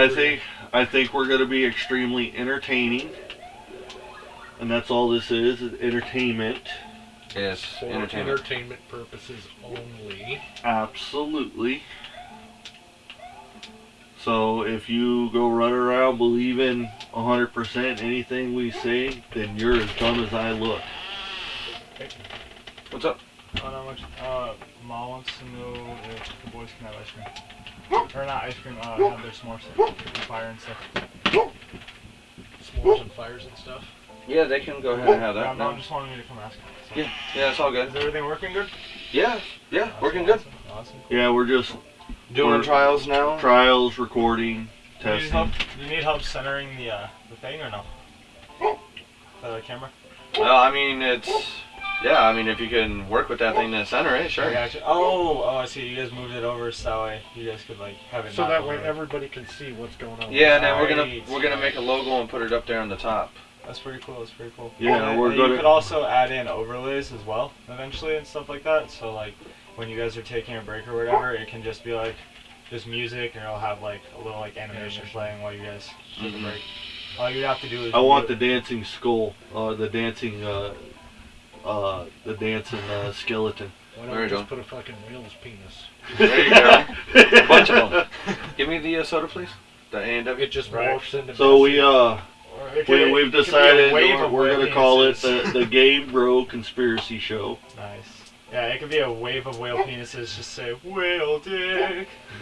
I think I think we're going to be extremely entertaining, and that's all this is: is entertainment. Yes, For entertainment. entertainment purposes only. Absolutely. So if you go run around believing 100% anything we say, then you're as dumb as I look. What's up? Oh, not much. Uh, Ma wants to know if the boys can have ice cream. Or not ice cream, uh, have their s'mores and fire and stuff. S'mores and fires and stuff. Yeah, they can go ahead and have Yeah, that. Mom now. just wanted me to come ask. So. Yeah, yeah, it's all good. Is everything working good? Yeah, yeah, Awesome, working good. Awesome. awesome. Yeah, we're just Doing We're- trials now. trials, recording, Do you, need help, testing. you need help centering the uh, the thing or no? The camera? Well, I mean, it's yeah. I mean, if you can work with that thing to center it, sure. gotcha. Oh, oh, I see. You guys moved it over so that way you guys could like have it. So that way over. everybody can see what's going on. Yeah, and then we're gonna Right. we're gonna make a logo and put it up there on the top. That's pretty cool. That's pretty cool. Yeah, And we're then gonna- You could also add in overlays as well eventually and stuff like that. So like when you guys are taking a break or whatever, it can just be like just music, and it'll have like a little like animation playing while you guys take Mhm. a break. All you have to do is I want the dancing skull, uh, the dancing, uh, uh, the dancing uh, skeleton. Why don't we you just go. put a fucking whale's penis? There you go. A bunch of them. Give me the uh, soda, please. The A and W. It just Right. morphs into. So we, uh, or it we, could- we've it could be a decided wave we're, of we're whale gonna call it penises. the, the Game Bro Conspiracy Show. Nice. Yeah, it could be a wave of whale penises. Just say whale dick.